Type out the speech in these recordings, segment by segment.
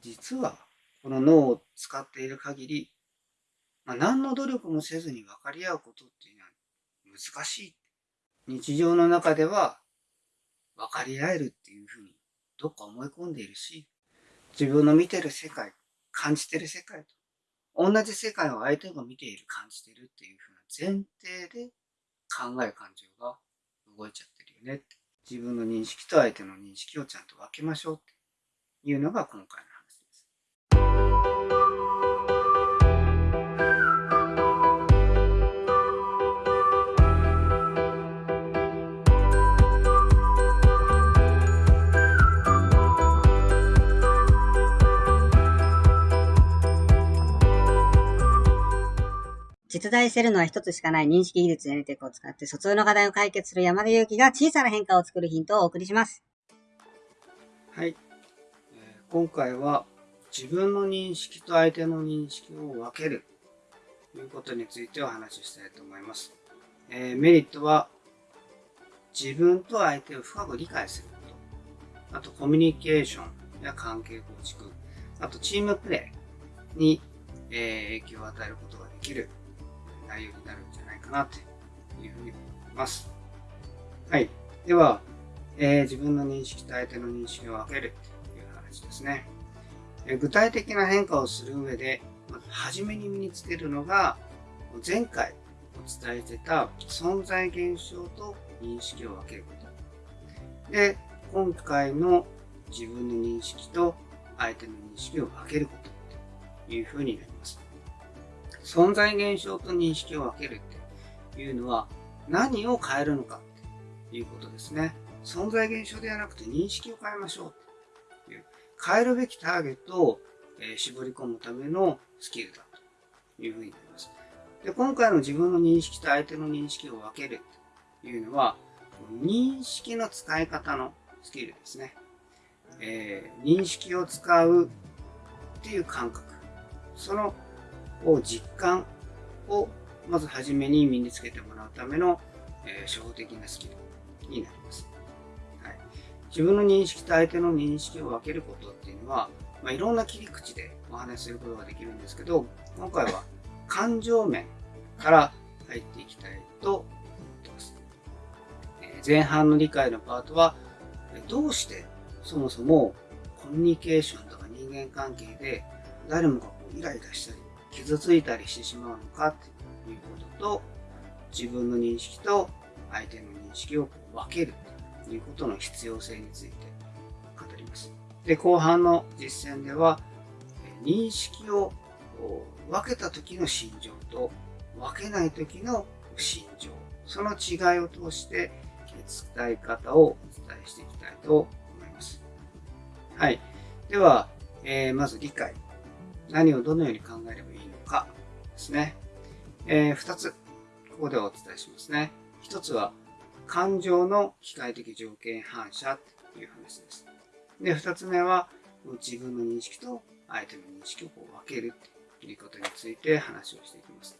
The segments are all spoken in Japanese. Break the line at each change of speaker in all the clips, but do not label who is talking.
実はこの脳を使っている限り、まあ、何の努力もせずに分かり合うことっていうのは難しい。日常の中では分かり合えるっていうふうにどっか思い込んでいるし、自分の見てる世界、感じてる世界と同じ世界を相手が見ている、感じてるっていうふうな前提で考え感情が動いちゃってるよねって。自分の認識と相手の認識をちゃんと分けましょうっていうのが今回の
実在するのは一つしかない認識技術やりテクを使って疎通の課題を解決する山田裕貴が小さな変化を作るヒントをお送りします。
はい。今回は自分の認識と相手の認識を分けるということについてお話ししたいと思います。えー、メリットは自分と相手を深く理解すること。あとコミュニケーションや関係構築。あとチームプレーに、え影響を与えることができる内容になるんじゃないかなというふうに思います。はい。では、えー、自分の認識と相手の認識を分けるという話ですね。えー、具体的な変化をする上で、まず初めに身につけるのが、前回お伝えしてた存在現象と認識を分けること。で、今回の自分の認識と相手の認識を分けることというふうになります。存在現象と認識を分けるっていうのは何を変えるのかっていうことですね。存在現象ではなくて認識を変えましょうという、変えるべきターゲットを、え絞り込むためのスキルだというふうになります。で今回の自分の認識と相手の認識を分けるというのは、認識の使い方のスキルですね。えー、認識を使うっていう感覚。そのを実感をまずはじめに身につけてもらうための、えー、初歩的なスキルになります、はい。自分の認識と相手の認識を分けることっていうのは、まあ、いろんな切り口でお話しすることができるんですけど、今回は感情面から入っていきたいと思ってます。えー、前半の理解のパートは、どうしてそもそもコミュニケーションとか人間関係で誰もがこうイライラしたり傷ついたりしてしまうのかということと、自分の認識と相手の認識を分けるということの必要性について語ります。で、後半の実践では、認識を分けた時の心情と分けない時の心情、その違いを通して伝え方をお伝えしていきたいと思います。はい。では、えー、まず理解。何をどのように考えればいいですね。えー、2つ、ここでお伝えしますね。1つは、感情の機械的条件反射という話です。で、2つ目は、自分の認識と相手の認識をこう分けるということについて話をしていきます。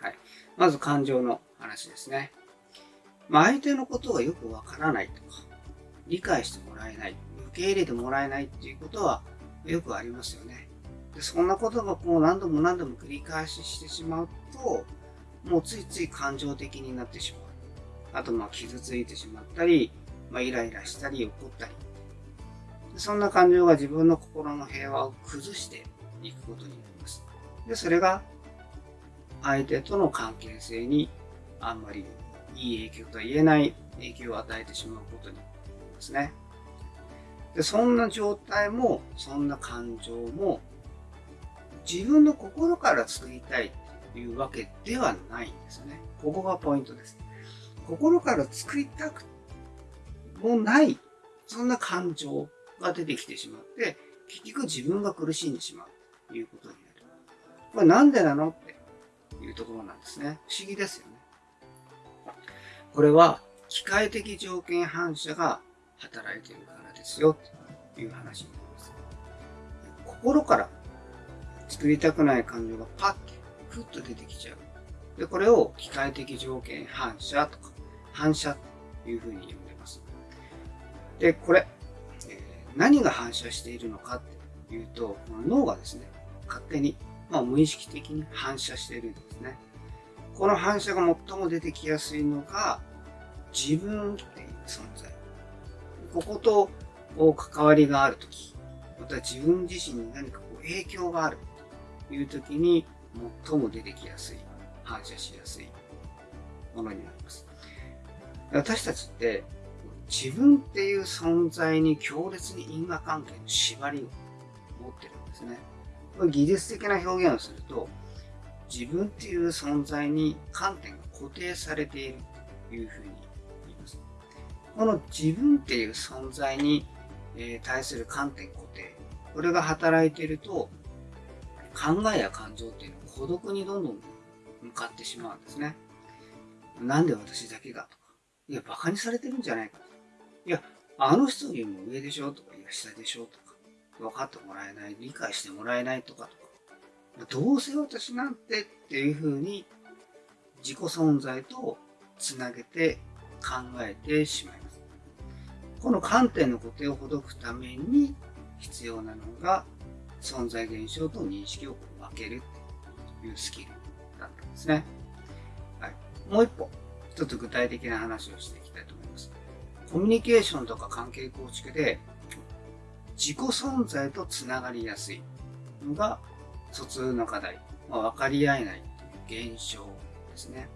はい。まず感情の話ですね。まあ、相手のことがよくわからないとか、理解してもらえない、受け入れてもらえないっていうことはよくありますよね。でそんなことがこう何度も何度も繰り返ししてしまうと、もうついつい感情的になってしまう。あと、まあ、傷ついてしまったり、まあ、イライラしたり、怒ったり。そんな感情が自分の心の平和を崩していくことになります。で、それが相手との関係性にあんまりいい影響とは言えない影響を与えてしまうことになりますね。で、そんな状態も、そんな感情も自分の心から作りたいというわけではないんですよね。ここがポイントです。心から作りたくもない、そんな感情が出てきてしまって、結局自分が苦しんでしまうということになる。これなんでなのっていうところなんですね。不思議ですよね。これは機械的条件反射が働いているからですよという話になります。心から作りたくない感情がパッと、ふっと出てきちゃう。で、これを機械的条件反射とか、反射というふうに呼んでます。で、これ、えー、何が反射しているのかっていうと、この脳がですね、勝手に、まあ、無意識的に反射しているんですね。この反射が最も出てきやすいのが、自分っていう存在。こことこう関わりがあるとき、また自分自身に何かこう影響があるいうときに、最も出てきやすい、反射しやすいものになります。私たちって自分っていう存在に強烈に因果関係の縛りを持ってるんですね。これ技術的な表現をすると、自分っていう存在に観点が固定されているというふうに言います。この自分っていう存在に対する観点固定、これが働いていると、考えや感情っていうのは孤独にどんどん向かってしまうんですね。なんで私だけがとか、いや、馬鹿にされてるんじゃないかとか。いや、あの人よりも上でしょとか、いや、下でしょとか、分かってもらえない、理解してもらえないとかとか、どうせ私なんてっていうふうに自己存在とつなげて考えてしまいます。この観点の固定をほどくために必要なのが存在現象と認識を分けるというスキルだったんですね。はい、もう一歩、一つ具体的な話をしていきたいと思います。コミュニケーションとか関係構築で自己存在とつながりやすいのが疎通の課題、まあ、分かり合えないという現象ですね。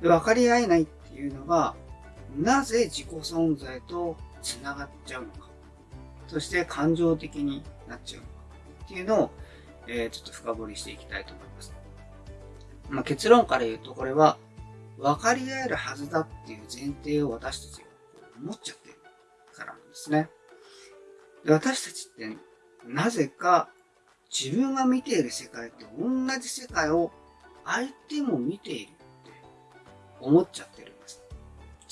で分かり合えないっていうのがなぜ自己存在とつながっちゃうのか、そして感情的になっちゃうのかっていうのを、えー、ちょっと深掘りしていきたいと思います。まあ、結論から言うと、これは分かり合えるはずだっていう前提を私たちが思っちゃってるからなんですね。で私たちってなぜか自分が見ている世界と同じ世界を相手も見ているって思っちゃってるんです。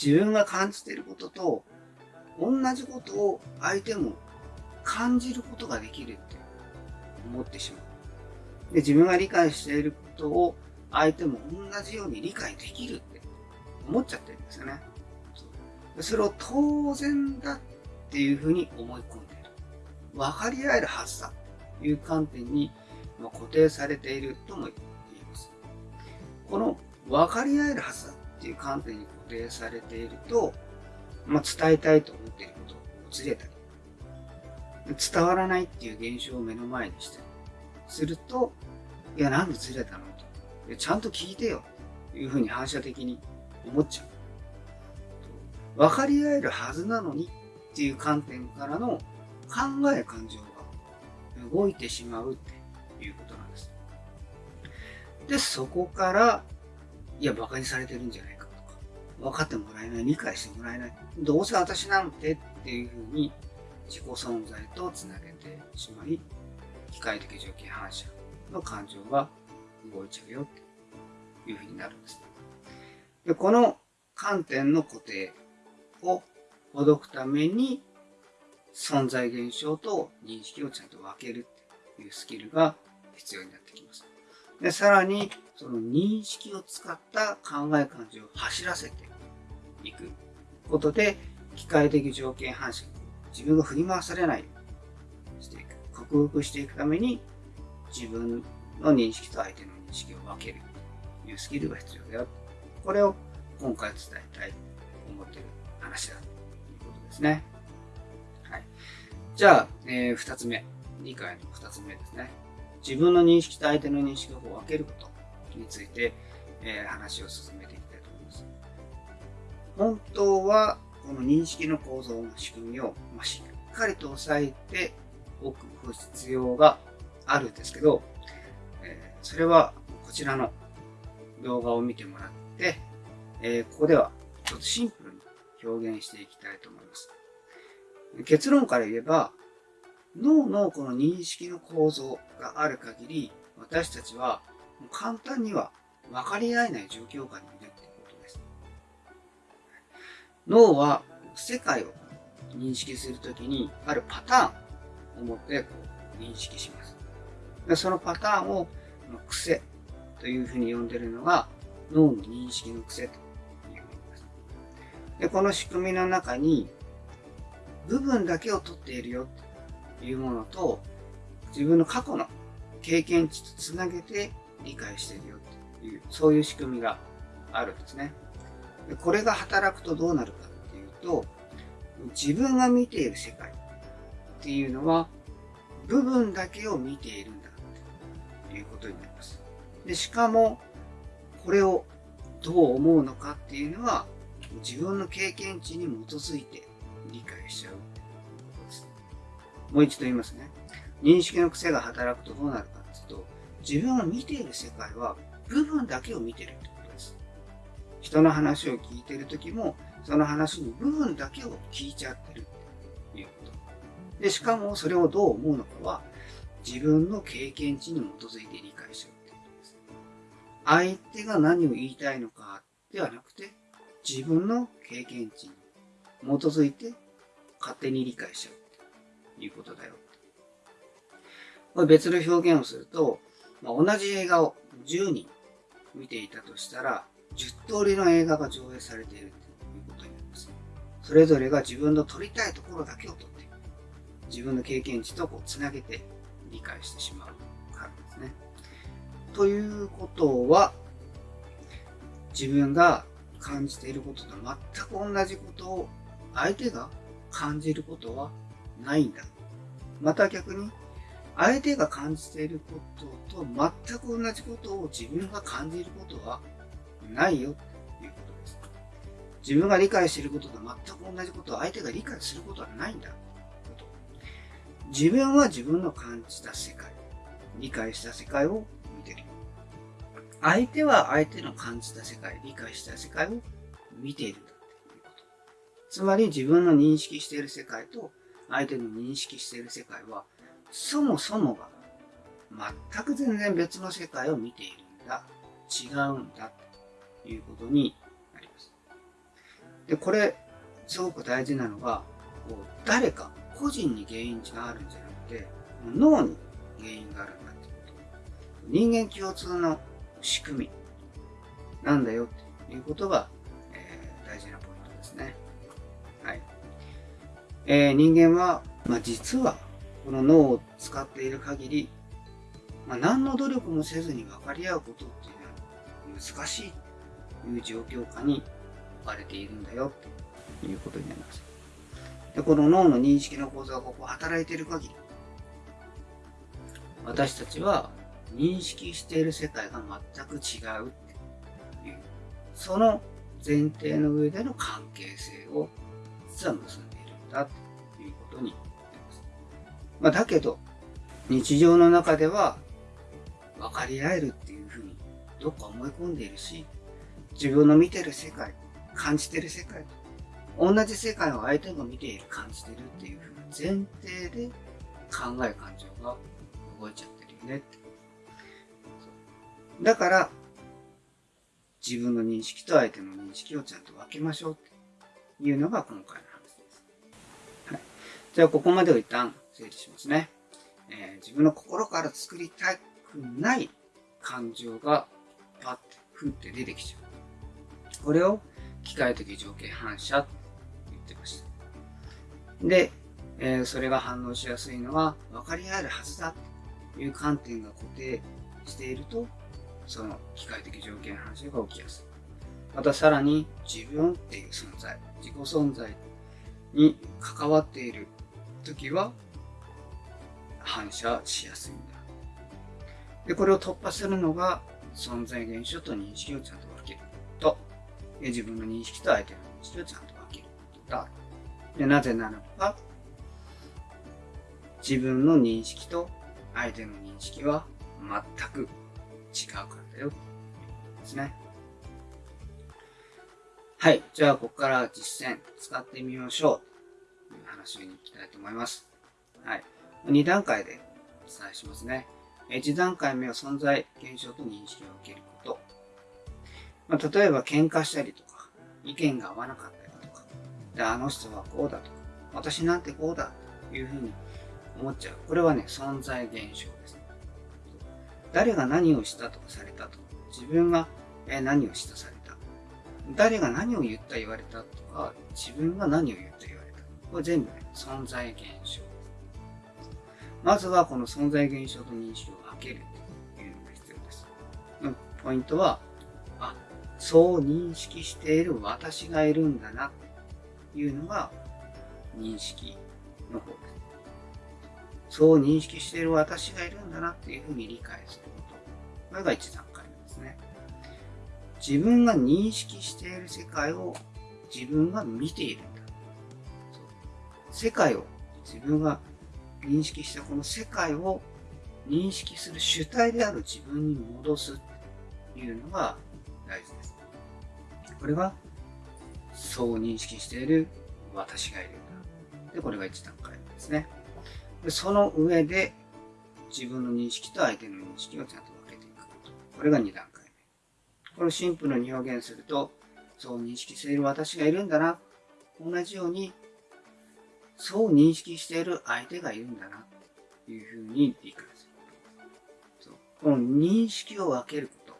自分が感じていることと同じことを相手も感じることができるって思ってしまう。で、自分が理解していることを相手も同じように理解できるって思っちゃってるんですよね。それを当然だっていうふうに思い込んでいる。分かり合えるはずだという観点に固定されているとも言えます。この分かり合えるはずだっていう観点に固定されていると、まあ、伝えたいと思っていることをずれたり、伝わらないっていう現象を目の前にしたりすると、いや、なんでずれたのと。ちゃんと聞いてよ。というふうに反射的に思っちゃう。分かり合えるはずなのにっていう観点からの考え感情が動いてしまうっていうことなんです。で、そこから、いや、馬鹿にされてるんじゃないかとか、分かってもらえない、理解してもらえない、どうせ私なんてっていうふうに自己存在とつなげてしまい、機械的条件反射の感情が動いちゃうよっていうふうになるんです。でこの観点の固定をほどくために存在現象と認識をちゃんと分けるっていうスキルが必要になってきます。で、さらに、その認識を使った考え感情を走らせていくことで、機械的条件反射、自分が振り回されないしていく。克服していくために、自分の認識と相手の認識を分けるというスキルが必要だよ。これを今回伝えたいと思っている話だということですね。はい。じゃあ、えー、二つ目。理解の二つ目ですね。自分の認識と相手の認識を分けることについて、えー、話を進めていきたいと思います。本当は、この認識の構造の仕組みを、ま、しっかりと押さえておく必要があるんですけど、え、それはこちらの動画を見てもらって、え、ここではちょっとシンプルに表現していきたいと思います。結論から言えば、脳のこの認識の構造がある限り、私たちは簡単には分かり合えない状況下に脳は世界を認識するときにあるパターンを持ってこう認識します。でそのパターンを癖というふうに呼んでるのが脳の認識の癖というふうにます。でこの仕組みの中に部分だけを取っているよというものと、自分の過去の経験値とつなげて理解しているよっていう、そういう仕組みがあるんですね。これが働くとどうなるかっていうと、自分が見ている世界っていうのは、部分だけを見ているんだということになります。で、しかも、これをどう思うのかっていうのは、自分の経験値に基づいて理解しちゃうということです。もう一度言いますね。認識の癖が働くとどうなるかっていうと、自分が見ている世界は部分だけを見てる。人の話を聞いてる時も、その話の部分だけを聞いちゃってるっていうこと。で、しかもそれをどう思うのかは、自分の経験値に基づいて理解しちゃうってことです。相手が何を言いたいのかではなくて、自分の経験値に基づいて勝手に理解しちゃうっていうことだよ。これ別の表現をすると、まあ、同じ映画を10人見ていたとしたら、10通りの映画が上映されているということになります。それぞれが自分の撮りたいところだけを撮っていく。自分の経験値とこうつなげて理解してしまうからですね。ということは、自分が感じていることと全く同じことを相手が感じることはないんだ。また逆に、相手が感じていることと全く同じことを自分が感じることはないよということです。自分が理解していることと全く同じことを相手が理解することはないんだ。自分は自分の感じた世界、理解した世界を見てる。相手は相手の感じた世界、理解した世界を見ているんだということ。つまり自分の認識している世界と相手の認識している世界は、そもそもが全く全然別の世界を見ているんだ。違うんだ。いうことになります。で、これ、すごく大事なのが、こう誰か個人に原因があるんじゃなくて、脳に原因があるんだってこと。人間共通の仕組みなんだよっていうことが、えー、大事なポイントですね。はい。えー、人間は、まあ、実は、この脳を使っている限り、まあ、何の努力もせずに分かり合うことっていうのは難しいいう状況下に置かれているんだよということになります。で、この脳の認識の構造がここ働いている限り、私たちは認識している世界が全く違うっていう、その前提の上での関係性を実は結んでいるんだということになります。まあ、だけど、日常の中では分かり合えるっていうふうにどっか思い込んでいるし、自分の見てる世界、感じてる世界と同じ世界を相手が見ている、感じてるっていうふうな前提で考え感情が動いちゃってるよねってだから、自分の認識と相手の認識をちゃんと分けましょうっていうのが今回の話です。はい。じゃあ、ここまでを一旦整理しますね。えー、自分の心から作りたくない感情がパッて、ふって出てきちゃう。これを機械的条件反射って言ってました。で、えー、それが反応しやすいのは分かり合えるはずだという観点が固定しているとその機械的条件反射が起きやすい。またさらに自分っていう存在、自己存在に関わっている時は反射しやすいんだ。で、これを突破するのが存在現象と認識をちゃんと、自分の認識と相手の認識をちゃんと分けることだ。で、なぜならば、自分の認識と相手の認識は全く違うからだよ、ということですね。はい。じゃあ、ここから実践使ってみましょう。という話に行きたいと思います。はい。2段階でお伝えしますね。1段階目は存在現象と認識を受ける。まあ、例えば喧嘩したりとか、意見が合わなかったりとか、で、あの人はこうだとか、私なんてこうだというふうに思っちゃう。これはね、存在現象ですね。誰が何をしたとかされたとか、自分が何をしたされた。誰が何を言った言われたとか、自分が何を言った言われた。これ全部ね、存在現象。まずはこの存在現象と認識を分けるというのが必要です。ポイントは、そう認識している私がいるんだなというのが認識の方です。そう認識している私がいるんだなっていうふうに理解すること。これが一段階目ですね。自分が認識している世界を自分が見ているんだ。世界を自分が認識したこの世界を認識する主体である自分に戻すというのが。これがそう認識している私がいるんだ。で、これが一段階目ですね。でその上で自分の認識と相手の認識をちゃんと分けていく。これが二段階目。これをシンプルに表現すると、そう認識している私がいるんだな。同じようにそう認識している相手がいるんだな、というふうに理解する。この認識を分けるこ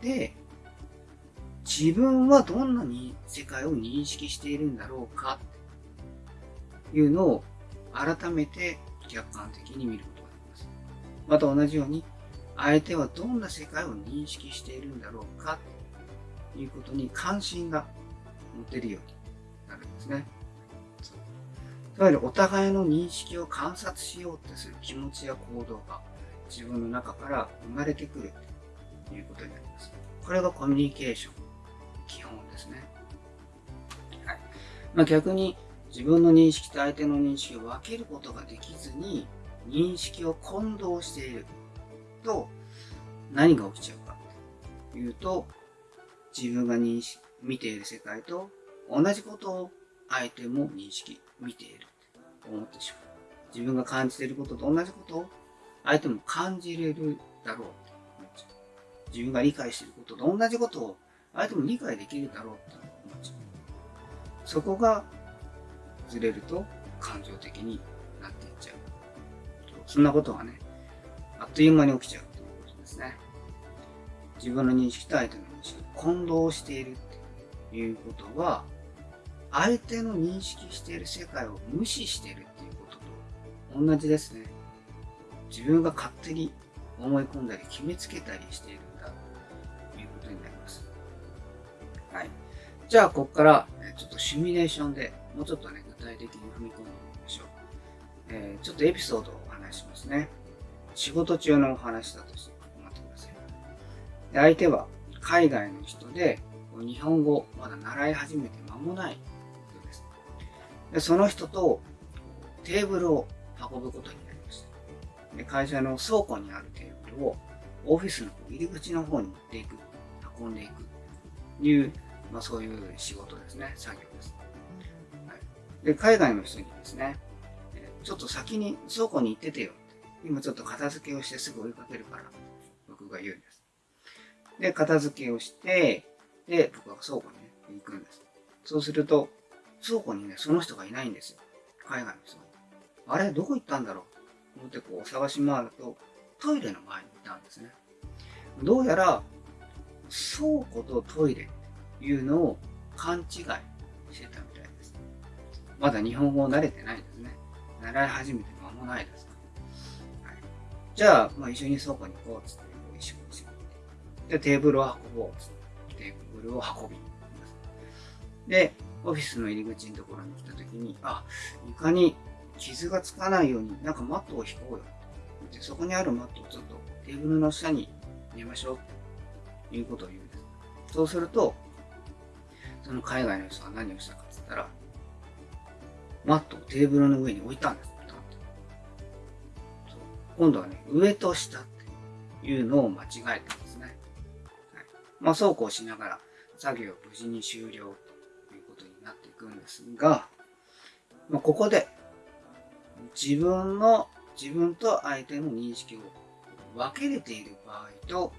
と。で、自分はどんなに世界を認識しているんだろうか、というのを改めて客観的に見ることができます。また同じように、相手はどんな世界を認識しているんだろうか、ということに関心が持てるようになるんですね。いわゆるお互いの認識を観察しようとする気持ちや行動が自分の中から生まれてくるということになります。これがコミュニケーション。基本ですね。はい。まあ、逆に自分の認識と相手の認識を分けることができずに認識を混同していると何が起きちゃうかというと自分が認識見ている世界と同じことを相手も認識見ていると思ってしまう。自分が感じていることと同じことを相手も感じれるだろうと思っちゃう。自分が理解していることと同じことを相手も理解できるだろうと思っちゃう。そこがずれると感情的になっていっちゃう。そんなことはね、あっという間に起きちゃうということですね。自分の認識と相手の認識を混同しているっていうことは、相手の認識している世界を無視しているっていうことと同じですね。自分が勝手に思い込んだり決めつけたりしているじゃあ、ここからちょっとシミュレーションでもうちょっとね、具体的に踏み込んでみましょう。えー、ちょっとエピソードをお話しますね。仕事中のお話だとして思ってください。で相手は海外の人で、日本語まだ習い始めて間もない人ですその人とテーブルを運ぶことになりました。で会社の倉庫にあるテーブルをオフィスの入り口の方に持っていく、運んでいくという、まあ、そういう仕事ですね、作業です。はい、で海外の人にですね、ちょっと先に倉庫に行っててよ今ちょっと片付けをしてすぐ追いかけるから、僕が言うんです。で、片付けをして、で、僕は倉庫に、ね、行くんです。そうすると、倉庫にね、その人がいないんですよ。海外の人が。あれどこ行ったんだろう？と思ってこう探し回ると、トイレの前にいたんですね。どうやら、倉庫とトイレっいうのを勘違いしてたみたいです。まだ日本語慣れてないですね。習い始めて間もないです。はい、じゃあ、まあ、一緒に倉庫に行こうっつって、一緒に一緒に。で、テーブルを運ぼうっつって、テーブルを運びます。で、オフィスの入り口のところに来た時に、あ、床に傷がつかないように、なんかマットを引こうよ。でそこにあるマットをちょっとテーブルの下に寝ましょう。ということを言うんです。そうすると、その海外の人は何をしたかって言ったら、マットをテーブルの上に置いたんです。今度はね、上と下っていうのを間違えたんですね。はい、まあ、そうこうしながら作業を無事に終了ということになっていくんですが、まあ、ここで自分の、自分と相手の認識を分けれている場合と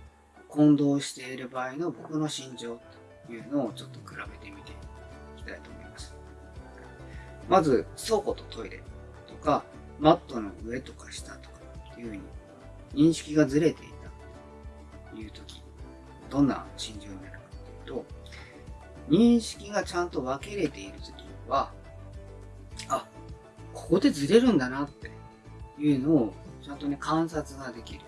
混同している場合の僕の心情いうのをちょっと比べてみていきたいと思います。まず、倉庫とトイレとか、マットの上とか下とかっていうふうに認識がずれていたという時、どんな心情になるかというと、認識がちゃんと分けれているときは、あ、ここでずれるんだなっていうのをちゃんとね、観察ができる。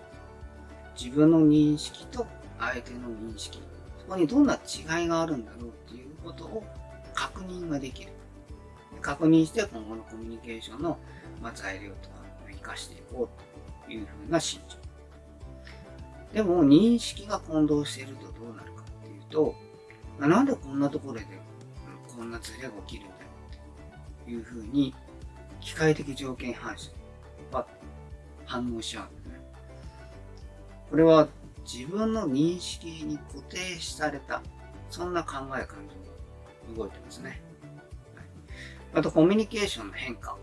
自分の認識と相手の認識。そこにどんな違いがあるんだろうっていうことを確認ができる。確認して今後のコミュニケーションの材料とかを活かしていこうというふうな心情。でも認識が混同しているとどうなるかっていうと、なんでこんなところでこんなズレが起きるんだろうっていうふうに機械的条件反射は反応しちゃうんですね。これは自分の認識に固定された、そんな考え感情が動いてますね。あとコミュニケーションの変化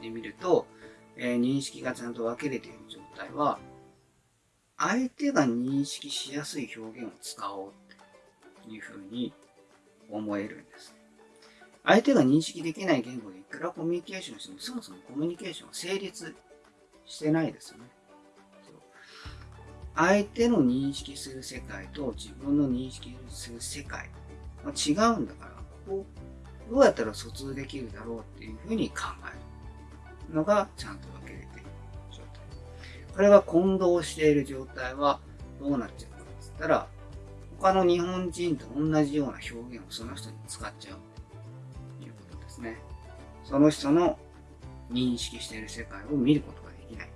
で見ると、えー、認識がちゃんと分けれている状態は、相手が認識しやすい表現を使おうっていうふうに思えるんです。相手が認識できない言語でいくらコミュニケーションしても、そもそもコミュニケーションは成立してないですよね。相手の認識する世界と自分の認識する世界は違うんだから、ここどうやったら疎通できるだろうっていうふうに考えるのがちゃんと分けれている状態。これが混同している状態はどうなっちゃうかって言ったら、他の日本人と同じような表現をその人に使っちゃうということですね。その人の認識している世界を見ることができない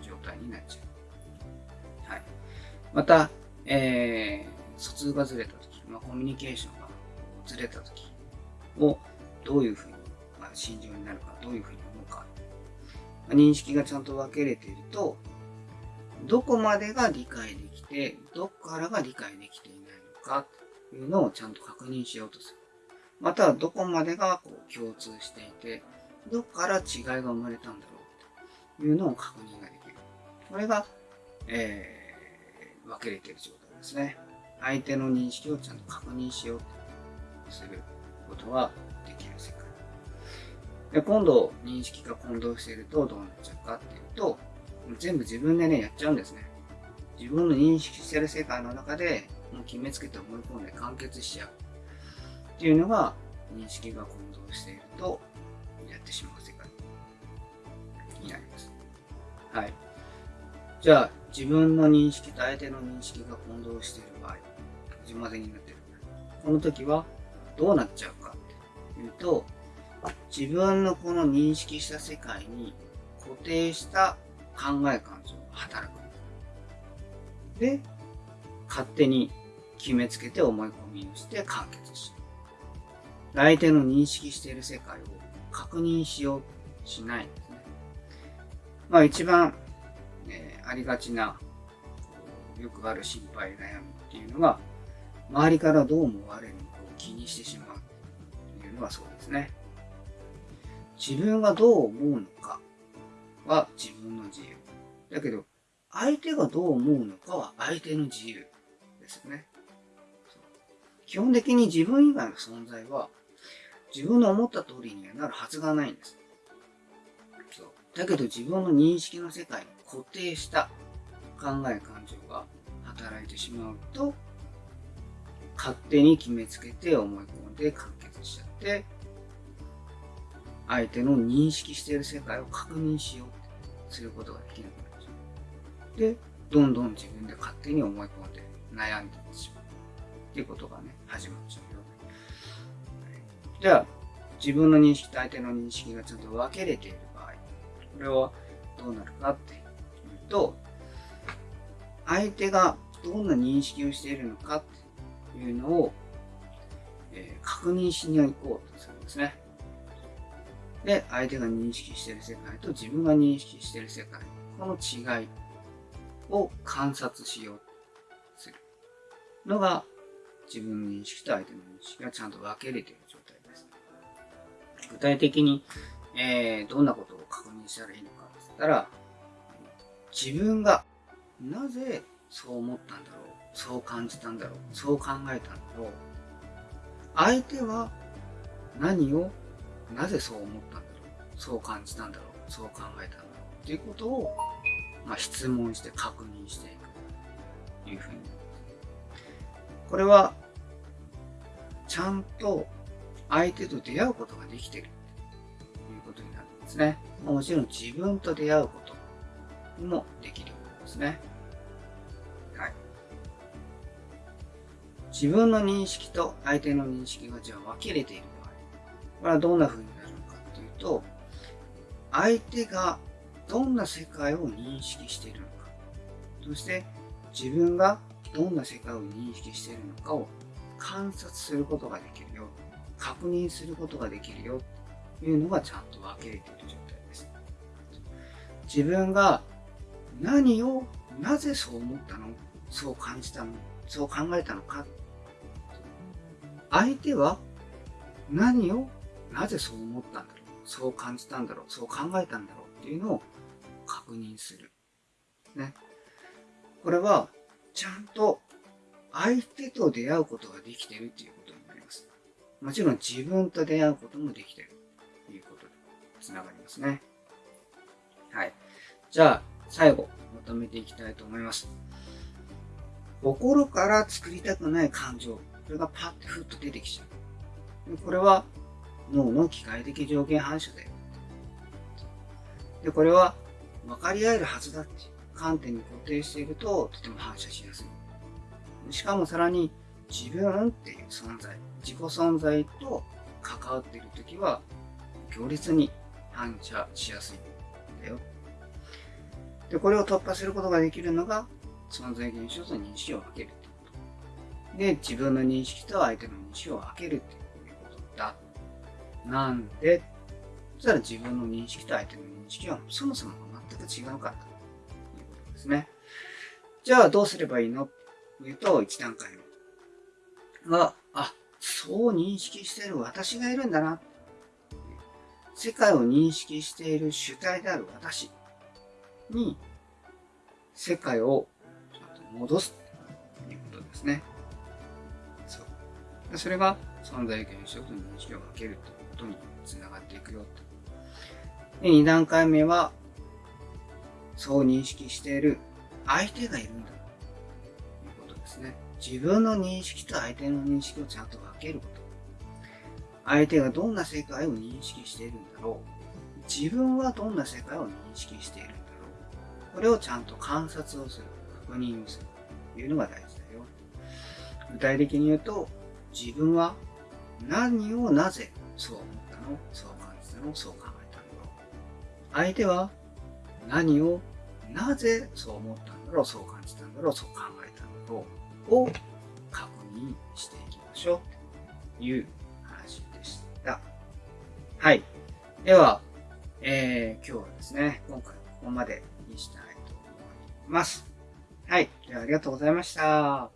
状態になっちゃう。また、えー、疎通がずれたとき、まあ、コミュニケーションがずれたときをどういうふうに、まあ、心情になるか、どういうふうに思うか、まあ、認識がちゃんと分けれていると、どこまでが理解できて、どこからが理解できていないのかというのをちゃんと確認しようとする。またはどこまでがこう共通していて、どこから違いが生まれたんだろうというのを確認ができる。これが、えー、分けれている状態ですね。相手の認識をちゃんと確認しようとすることができる世界。で今度、認識が混同しているとどうなっちゃうかっていうと、全部自分でね、やっちゃうんですね。自分の認識してる世界の中で、もう決めつけて思い込んで完結しちゃう。っていうのが、認識が混同していると、やってしまう世界になります。はい。じゃあ、自分の認識と相手の認識が混同している場合、自混ぜになってる。この時は、どうなっちゃうかっていうと、自分のこの認識した世界に固定した考え感情が働く。で、勝手に決めつけて思い込みをして完結し相手の認識している世界を確認しようしないんですね。まあ一番、ありがちな、よくある心配、悩みっていうのが、周りからどう思われるのかを気にしてしまうというのがそうですね。自分がどう思うのかは自分の自由。だけど、相手がどう思うのかは相手の自由ですよね。基本的に自分以外の存在は自分の思った通りにはなるはずがないんです。だけど自分の認識の世界に固定した考え感情が働いてしまうと勝手に決めつけて思い込んで完結しちゃって相手の認識している世界を確認しようってすることができなくなっちゃう。で、どんどん自分で勝手に思い込んで悩んでいってしまう。っていうことがね、始まっちゃうよ。じゃあ、自分の認識と相手の認識がちゃんと分けれている場合、これはどうなるかっていうと、相手がどんな認識をしているのかっていうのを、えー、確認しに行こうとするんですね。で、相手が認識している世界と自分が認識している世界、この違いを観察しようとするのが自分の認識と相手の認識がちゃんと分けれている状態です。具体的に、えー、どんなことを確認したらいいのかって言ったら、自分がなぜそう思ったんだろうそう感じたんだろうそう考えたんだろう相手は何をなぜそう思ったんだろうそう感じたんだろうそう考えたんだろうっていうことを、まあ、質問して確認していくというふうにこれはちゃんと相手と出会うことができているということになるんですね。もちろん自分と出会うことにもできるんですね。はい。自分の認識と相手の認識がじゃあ分けれている場合、これはどんな風になるのかっていうと、相手がどんな世界を認識しているのか、そして自分がどんな世界を認識しているのかを観察することができるよ、確認することができるよというのがちゃんと分けれている状態です。自分が何をなぜそう思ったの？そう感じたの？そう考えたのか？相手は何をなぜそう思ったんだろう？そう感じたんだろう？そう考えたんだろう？っていうのを確認する。ね。これは、ちゃんと相手と出会うことができてるっていうことになります。もちろん自分と出会うこともできてるということでつながりますね。はい。じゃあ、最後、まとめていきたいと思います。心から作りたくない感情、これがパッてふっと出てきちゃう。これは脳の機械的条件反射だよ。で、これは分かり合えるはずだって観点に固定しているととても反射しやすい。しかもさらに自分っていう存在、自己存在と関わっているときは強烈に反射しやすいんだよ。で、これを突破することができるのが存在現象と認識を分けるってこと。で、自分の認識と相手の認識を分けるっていうことだ。なんで、そしたら自分の認識と相手の認識はそもそも全く違うからということですね。じゃあどうすればいいの？というと、1段階目は、あ、そう認識している私がいるんだな。世界を認識している主体である私に、世界をちゃんと戻すということですね。そう。それが存在現象と認識をかけるということにつながっていくよとで、2段階目は、そう認識している相手がいるんだということですね。自分の認識と相手の認識をちゃんと分けること。相手がどんな世界を認識しているんだろう。自分はどんな世界を認識している。これをちゃんと観察をする。確認をする。というのが大事だよ。具体的に言うと、自分は何をなぜそう思ったのそう感じたのそう考えたの相手は何をなぜそう思ったんだろう、そう感じたんだろう、そう考えたんだろうを確認していきましょうという話でした。はい。では、えー、今日はですね、今回ここまでにしたます。はい。ではありがとうございました。